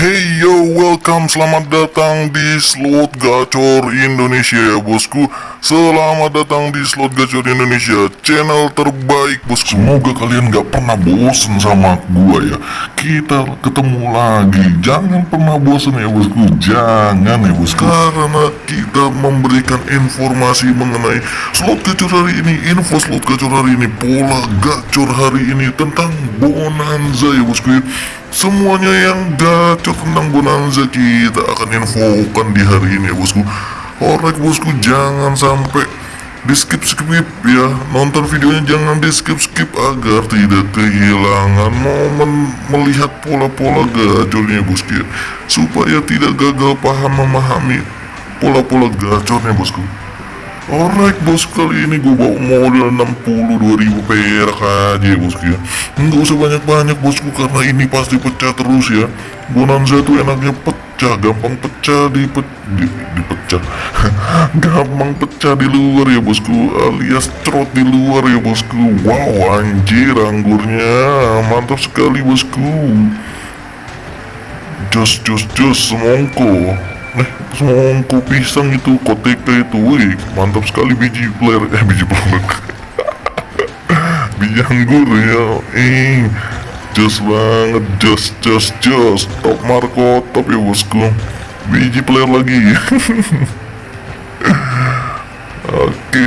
Hey yo, welcome, selamat datang di Slot Gacor Indonesia ya bosku. Selamat datang di Slot Gacor Indonesia, channel terbaik bosku. Semoga kalian gak pernah bosen sama gua ya. Kita ketemu lagi, jangan pernah bosen ya bosku. Jangan ya bosku. Karena kita memberikan informasi mengenai Slot Gacor hari ini Info Slot Gacor hari ini, pola gacor hari ini Tentang Bonanza ya bosku ya Semuanya yang gacor tentang Bonanza kita akan infokan di hari ini ya bosku. Alright bosku jangan sampai di skip skip ya. Nonton videonya jangan di skip skip agar tidak kehilangan momen melihat pola-pola gacornya bosku ya. Supaya tidak gagal paham memahami pola-pola gacornya bosku Alright bos kali ini gue bawa modal 62 ribu perak aja bosku ya Nggak usah banyak-banyak bosku karena ini pasti pecah terus ya. Bonanza tuh enaknya pecah Gampang pecah di, pe, di, dipecah. Gampang pecah di luar ya bosku Alias trot di luar ya bosku. Wow anjir anggurnya. Mantap sekali bosku. Jos jos jos semongko Eh, semongko pisang itu, koteka itu, wih, mantap sekali biji player, eh biji player, biji anggur ya, eh, jos banget, jos, jos, jos, top Marco, top ya bosku, biji player lagi, oke,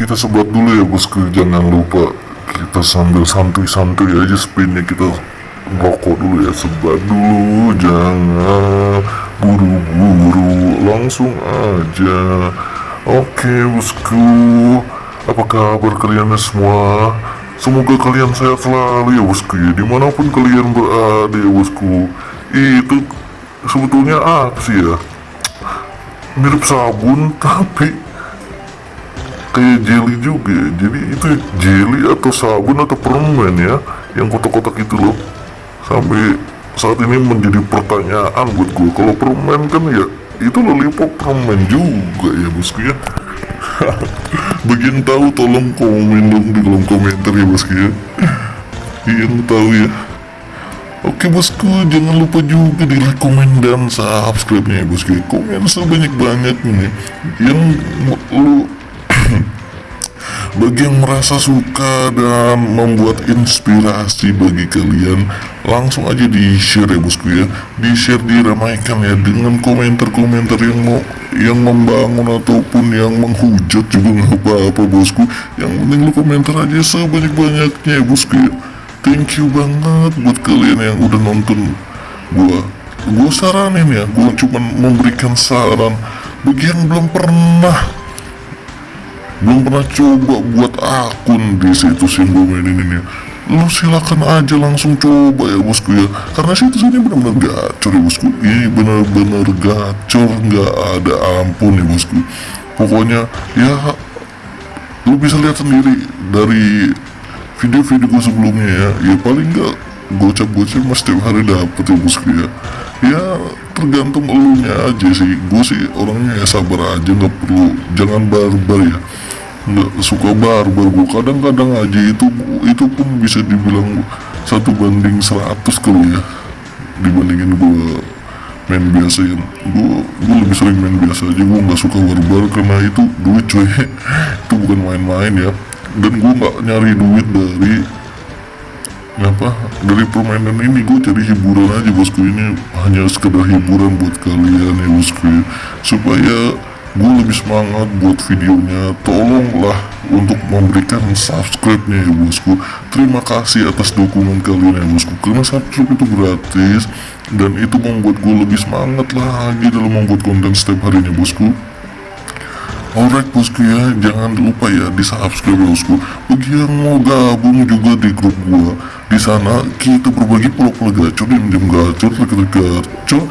kita sebat dulu ya bosku, jangan lupa kita sambil santuy-santuy aja spinnya kita rokok dulu ya sebat dulu jangan buru-buru langsung aja. Oke bosku. Apa kabar kalian semua? Semoga kalian sehat selalu ya bosku ya. Di mana pun kalian berada ya bosku. Itu sebetulnya apa sih ya? Mirip sabun tapi kayak jelly juga ya. jadi itu jelly atau sabun atau permen ya yang kotak-kotak itu loh sampai saat ini menjadi pertanyaan buat gue kalau permen kan ya itu lollipop permen juga ya bosku ya bagian tahu tolong komen dong di kolom komentar ya bosku ya yang tahu ya. Oke bosku jangan lupa juga di like komen dan subscribe nya ya bosku komen sebanyak banyaknya yang lu bagi yang merasa suka dan membuat inspirasi bagi kalian langsung aja di share ya bosku ya. Di share diramaikan ya dengan komentar-komentar yang mau yang membangun ataupun yang menghujat juga nggak apa-apa bosku. Yang penting lu komentar aja sebanyak-banyaknya ya bosku ya. Thank you banget buat kalian yang udah nonton gua. Gua saranin ya gua cuman memberikan saran. Bagi yang belum pernah belum pernah coba buat akun di situs yang mainin ini. Lu silakan aja langsung coba ya bosku ya. Karena situs ini benar-benar gacor ya bosku. Ini benar-benar gacor. Nggak ada ampun ya bosku. Pokoknya ya lu bisa lihat sendiri dari video-video gue sebelumnya ya. Ya paling nggak gocap-gocap mas setiap hari dapet ya bosku ya. Ya tergantung elunya aja sih. Gue sih orangnya ya sabar aja nggak perlu. Jangan barbar ya nggak suka barbar gue kadang-kadang aja itu itu pun bisa dibilang satu banding 100 kali ya dibandingin gue main biasa ya. Gue gue lebih sering main biasa aja. Gue nggak suka barbar karena itu duit cuy. Itu bukan main-main ya. Dan gue nggak nyari duit dari apa dari permainan ini. Gue cari hiburan aja bosku. Ini hanya sekedar hiburan buat kalian ya bosku ya. supaya gue lebih semangat buat videonya. Tolonglah untuk memberikan subscribe nya ya bosku. Terima kasih atas dukungan kalian ya bosku. Karena subscribe itu gratis dan itu membuat gue lebih semangat lagi dalam membuat konten setiap harinya bosku. Alright bosku ya, jangan lupa ya di subscribe bosku. Bagi yang mau gabung juga di grup gua, di sana kita berbagi pola-pola gacor, diam-diam gacor, trik-trik gacor,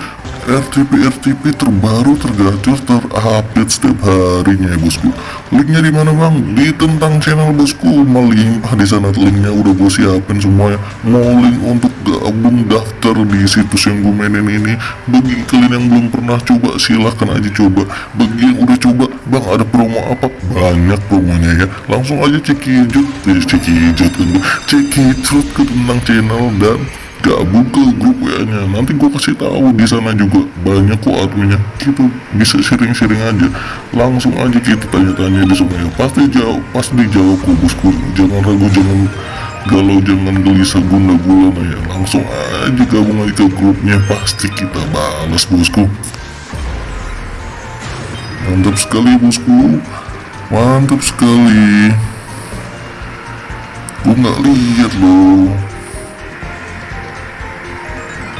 RTP RTP terbaru tergacor terupdate setiap harinya ya bosku. Linknya di mana bang? Di tentang channel bosku melimpah di sana linknya udah gue siapin semuanya. Mau link untuk gabung daftar di situs yang gue mainin ini. Bagi kalian yang belum pernah coba silahkan aja coba. Bagi yang udah coba bang ada promo apa? Banyak promonya ya. Langsung aja cek hijau. Eh, cek hijau kan cek hijau ke tentang channel dan gabung ke grup WA nya. Nanti gue kasih tahu di sana juga. Banyak kok adminnya. Kita bisa sharing-sharing aja. Langsung aja kita tanya-tanya di sana ya pasti jawab pasti dijawab kok bosku. Jangan ragu jangan galau jangan gelisah guna gulana ya langsung aja gabung aja ke grupnya. Pasti kita balas bosku. Mantap sekali bosku. Mantap sekali. Gue nggak lihat loh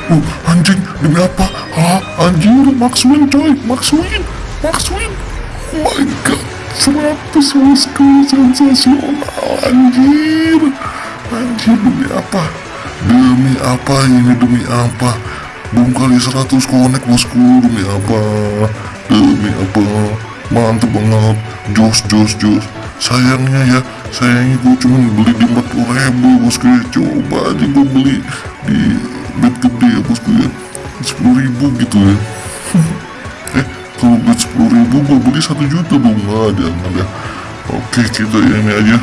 Oh, anjing, demi apa? Hah? Anjir, Max Win coy, Max Win, Max Win. Oh my god, 100 bosku, sensasional, anjir. Anjir, demi apa? Demi apa ini, demi apa? Belum kali 100 connect bosku, demi apa? Demi apa? Mantep banget, jos, jos, jos. Sayangnya ya, sayangnya gue cuma beli di 40 ribu bosku. Coba aja gue beli di bed gede ya bosku ya. Sepuluh ribu gitu ya. Eh kalau bed sepuluh ribu gue beli satu juta dong. Nggak ada nggak ada. Oke kita ini aja.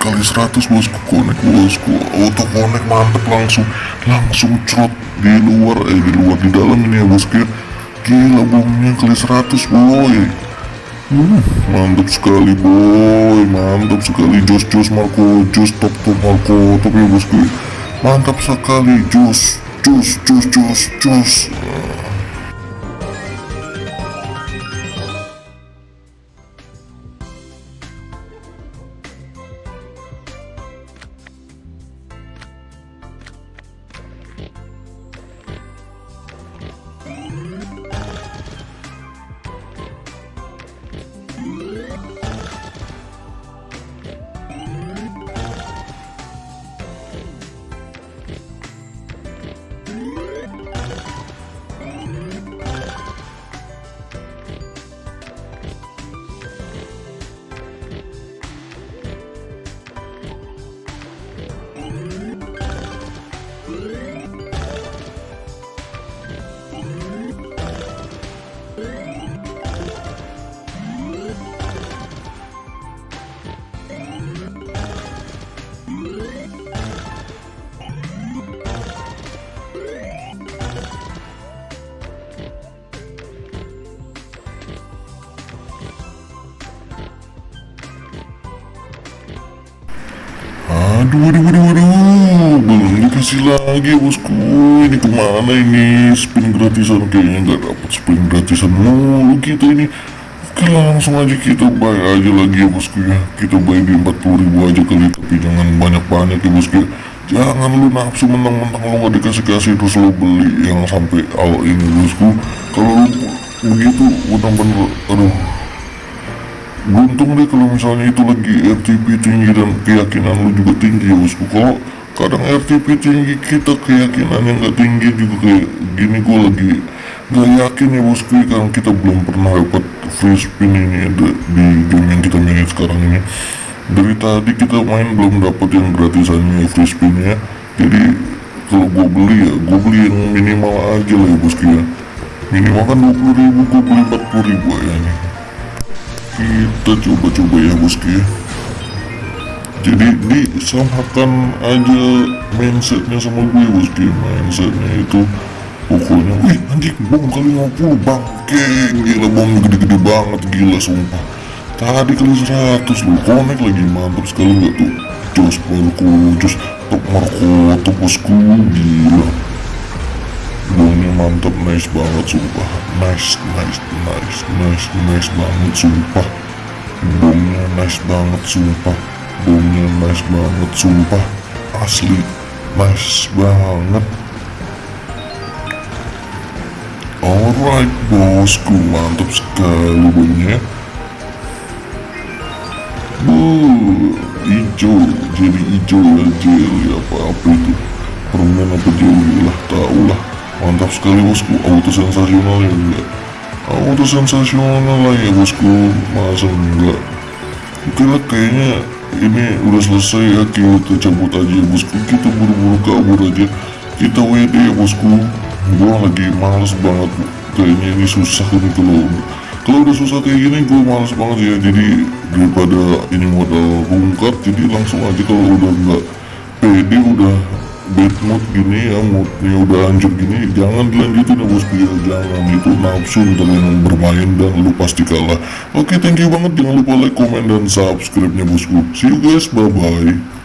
Kali 100 bosku connect bosku auto connect mantep langsung. Langsung crot di luar eh di luar di dalam ini ya bosku ya gila bomnya kali 100 boy Hmm, mantap sekali boy, mantap sekali. Jos jos Marco, jos top top Marco, top ya bosku. Mantap sekali. Jos, jos jos jos jos. Aduh, aduh, aduh, aduh, dikasih lagi bosku. Ini ke mana ini spin gratisan kayaknya nggak dapat spin gratisan mulu kita ini. Oke langsung aja kita buy aja lagi ya bosku ya. Kita buy di 40 ribu aja kali tapi jangan banyak-banyak ya bosku. ya. Jangan lu nafsu mentang-mentang lu nggak dikasih-kasih terus lu beli yang sampai awal ini bosku. Kalau lu begitu benar-benar aduh beruntung deh kalau misalnya itu lagi RTP tinggi dan keyakinan lu juga tinggi ya bosku kalau kadang RTP tinggi kita keyakinannya nggak tinggi juga kayak gini gue lagi nggak yakin ya bosku karena kita belum pernah dapat free spin ini di, di game yang kita mainin sekarang ini. Dari tadi kita main belum dapat yang gratisannya free spinnya jadi kalau gue beli ya gue beli yang minimal aja lah ya bosku ya. Minimal kan 20 ribu gue beli 40 ribu ya kita coba-coba ya bosku ya jadi disamakan aja mindsetnya sama gue bosku ya mindsetnya itu pokoknya wih anjing bom kali 50 bangke gila bom gede-gede banget gila sumpah. Tadi kali 100 loh connect lagi mantap sekali nggak tuh? Jos Marco jos top Marco top bosku gila. Bomnya mantap nice banget sumpah. Nice nice nice nice nice banget sumpah. Bomnya nice banget sumpah bomnya nice banget sumpah. Asli nice banget. Alright bosku mantap sekali bomnya Buh, hijau jadi hijau ya jelly apa-apa itu? Permen apa jelly? Lah tau lah mantap sekali bosku. Auto sensasional ya enggak auto sensasional lah ya bosku. Masa enggak? Oke lah kayaknya ini udah selesai ya kita cabut aja ya bosku kita buru-buru kabur aja. Kita WD ya bosku. Gua lagi males banget kayaknya ini susah nih kalau kalau udah susah kayak gini gue males banget ya. Jadi daripada ini modal rungkat jadi langsung aja kalau udah nggak pede udah bad mood gini ya moodnya udah hancur gini jangan dilanjutin ya bosku ya jangan itu nafsu yang bermain dan lu pasti kalah. Oke thank you banget jangan lupa like comment dan subscribe nya bosku. See you guys bye bye